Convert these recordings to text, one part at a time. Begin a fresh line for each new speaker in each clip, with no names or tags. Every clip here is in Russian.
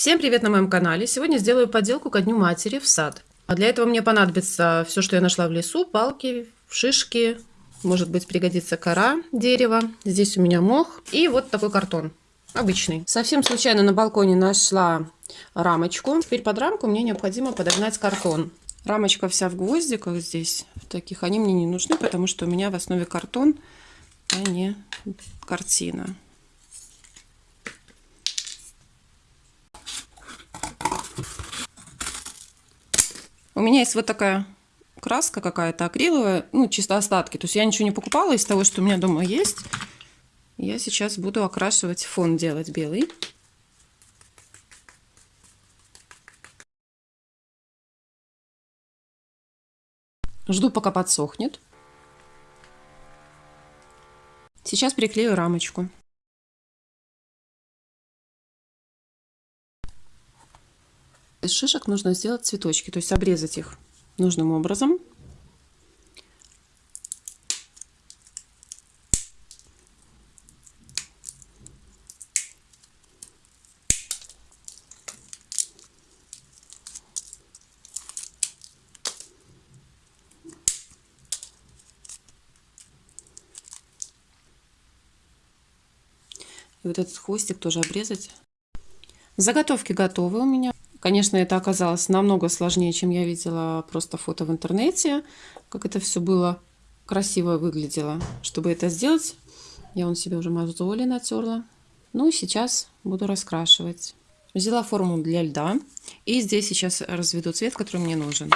Всем привет на моем канале! Сегодня сделаю поделку ко Дню Матери в сад. А для этого мне понадобится все, что я нашла в лесу, палки, шишки, может быть пригодится кора дерева. Здесь у меня мох и вот такой картон, обычный. Совсем случайно на балконе нашла рамочку. Теперь под рамку мне необходимо подогнать картон. Рамочка вся в гвоздиках здесь, в таких, они мне не нужны, потому что у меня в основе картон, а не картина. У меня есть вот такая краска какая-то акриловая, ну, чисто остатки. То есть я ничего не покупала из того, что у меня дома есть. Я сейчас буду окрашивать фон делать белый. Жду, пока подсохнет. Сейчас приклею рамочку. Из шишек нужно сделать цветочки, то есть обрезать их нужным образом. И вот этот хвостик тоже обрезать. Заготовки готовы у меня. Конечно, это оказалось намного сложнее, чем я видела просто фото в интернете, как это все было красиво выглядело. Чтобы это сделать, я он себе уже мозоли натерла. Ну сейчас буду раскрашивать. Взяла форму для льда и здесь сейчас разведу цвет, который мне нужен.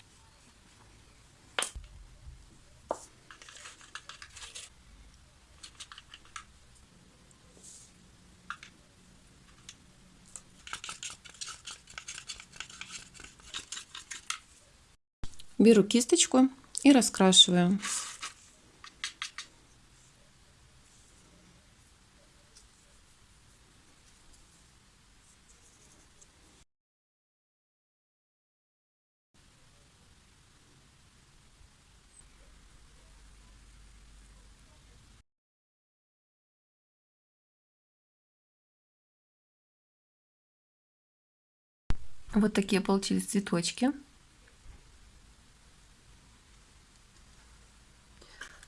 Беру кисточку и раскрашиваю. Вот такие получились цветочки.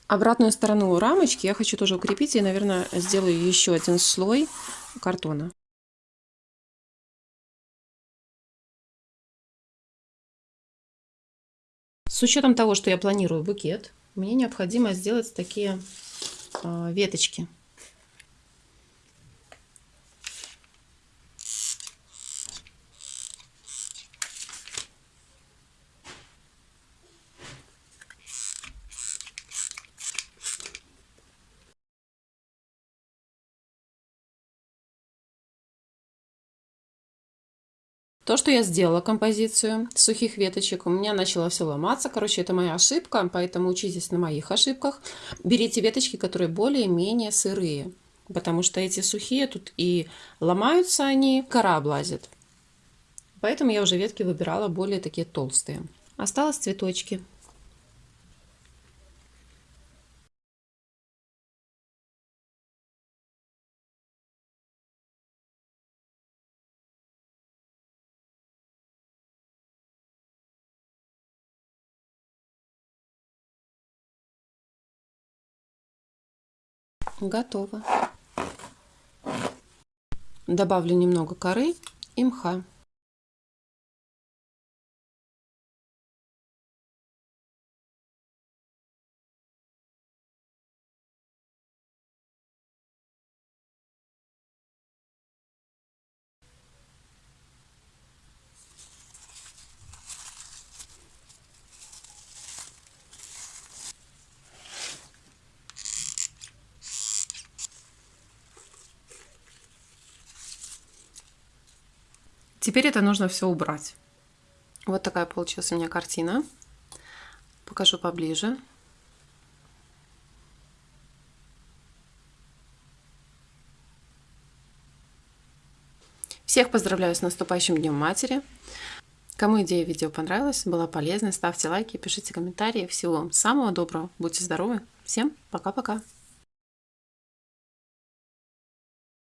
Обратную сторону рамочки я хочу тоже укрепить и, наверное, сделаю еще один слой картона. С учетом того, что я планирую букет, мне необходимо сделать такие э, веточки. То, что я сделала композицию сухих веточек, у меня начало все ломаться. Короче, это моя ошибка, поэтому учитесь на моих ошибках. Берите веточки, которые более-менее сырые, потому что эти сухие тут и ломаются они, кора облазит. Поэтому я уже ветки выбирала более такие толстые. Осталось цветочки. Готово. Добавлю немного коры и мха. Теперь это нужно все убрать. Вот такая получилась у меня картина. Покажу поближе. Всех поздравляю с наступающим Днем Матери. Кому идея видео понравилась, была полезна, ставьте лайки, пишите комментарии. Всего вам самого доброго, будьте здоровы. Всем пока-пока.